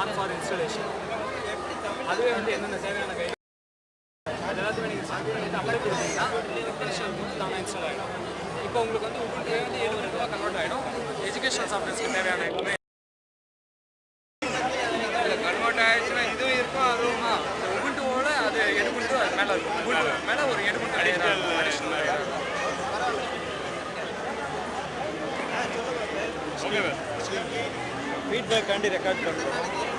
On for installation அதுவே வந்து எந்தெந்த தேவையான கை எல்லாத்தையுமே நீங்கள் சாப்பிட்டு பண்ணிட்டு டெக்னீஷியல் கொடுத்து தானே இன்ஸ்டால் ஆகிடும் இப்போ உங்களுக்கு வந்து உங்களுக்கு வந்து எழுபது ரூபா கன்வெர்ட் ஆகிடும் எஜுகேஷன் சாஃப்ட்வேர்ஸ்க்கு தேவையான எல்லாமே கன்வெர்ட் ஆயிடுச்சுன்னா இதுவும் இருக்கும் அதுவும்? உபுண்டுவோட அது எடுபுண்டு அது மேலே இருக்கும். மேலே ஒரு எடுபுண்டு அடிஷனல் ஃபீட்பேக்காண்டி ரெக்கார்ட் பண்ணுறோம்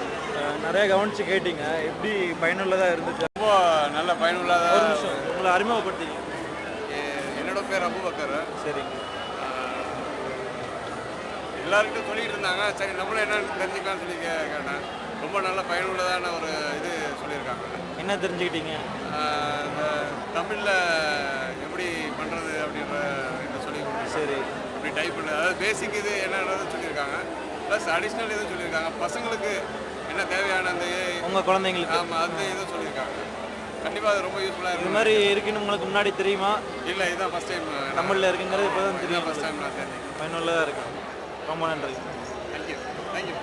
நிறைய கவனிச்சு கேட்டீங்க. எப்படி பயனுள்ளதாக இருந்துச்சு? ரொம்ப நல்ல பயனுள்ளதாக ஒரு நிமிஷம். உங்களை அறிமுகப்படுத்திங்க என்னோட பேர் அபுபக்கர். சரிங்க. எல்லாருக்கிட்டும் சொல்லிட்டு இருந்தாங்க. சரி நம்மளும் என்னன்னு தெரிஞ்சுக்கலாம்னு சொல்லி கேட்டேன். ரொம்ப நல்ல பயனுள்ளதான ஒரு இது சொல்லியிருக்காங்க. என்ன தெரிஞ்சுக்கிட்டீங்க? இந்த தமிழில் எப்படி பண்ணுறது அப்படின்ற இதை சொல்லி. சரி. அப்படி டைப் பண்ண அதாவது பேசிக் இது என்னன்றது சொல்லியிருக்காங்க. ப்ளஸ் அடிஷ்னல் இதுவும் சொல்லியிருக்காங்க. பசங்களுக்கு என்ன தேவையான அந்த உங்கள் குழந்தைங்களுக்கு. ஆமாம் அந்த இதுவும் சொல்லியிருக்காங்க. கண்டிப்பாக அது ரொம்ப யூஸ்ஃபுல்லாக இது இருக்கும். மாதிரி இருக்குன்னு உங்களுக்கு முன்னாடி தெரியுமா? இல்லை இதுதான் ஃபஸ்ட் டைம் தமிழில் இருக்குங்கிறது இப்போ தான் தெரியும் ஃபஸ்ட் டைம் நான் தெரிஞ்சேன் பயனுள்ளதாக இருக்கு ரொம்ப நன்றி. Thank you thank you